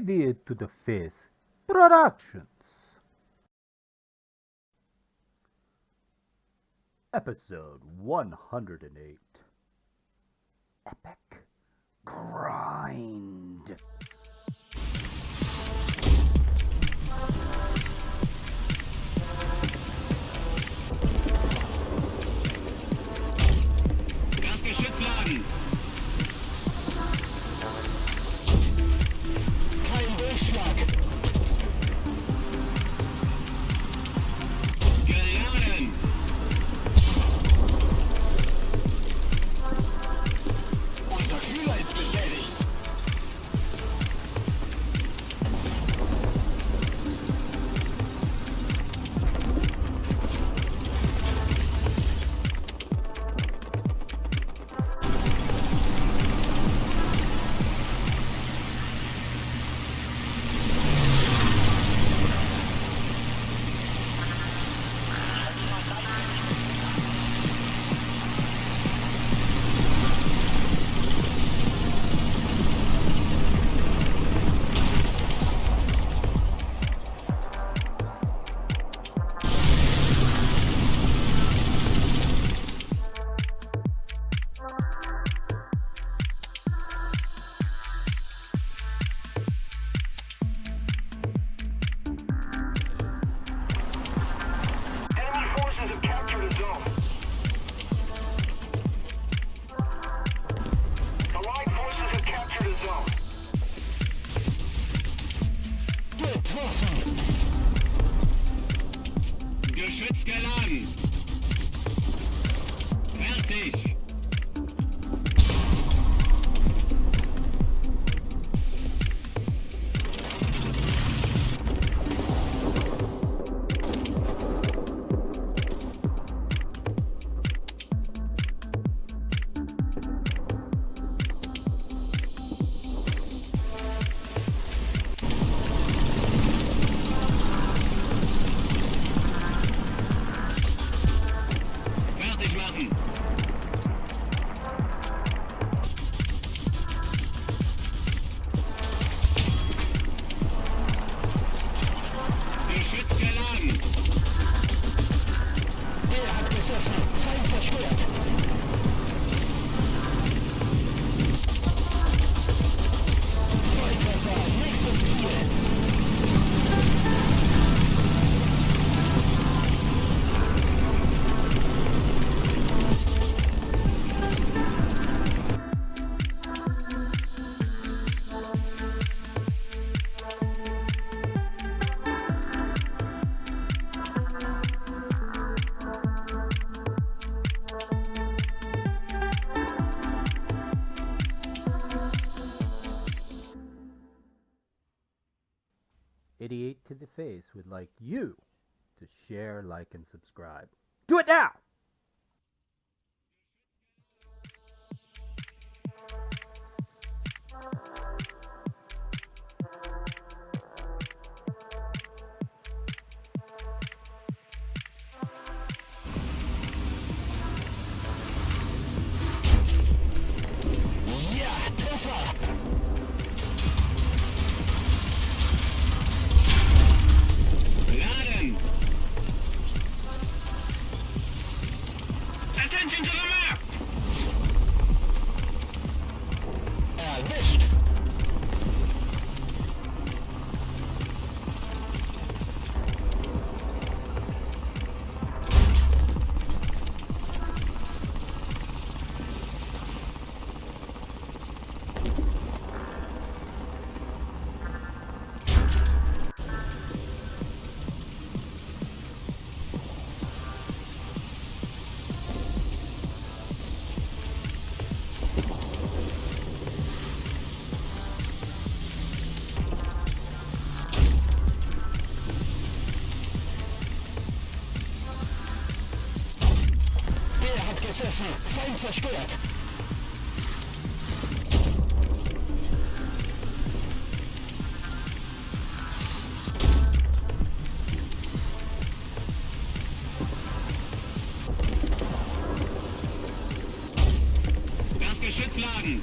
Idiot to the Face Productions. Episode 108 Epic Grind. Geschütz geladen. Fertig. Geschütz geladen. Er hat gesessen. 88 to the face would like you to share, like, and subscribe. Do it now! Thank you. Attention to the Prozessor. Feind zerstört. Das Geschütz laden.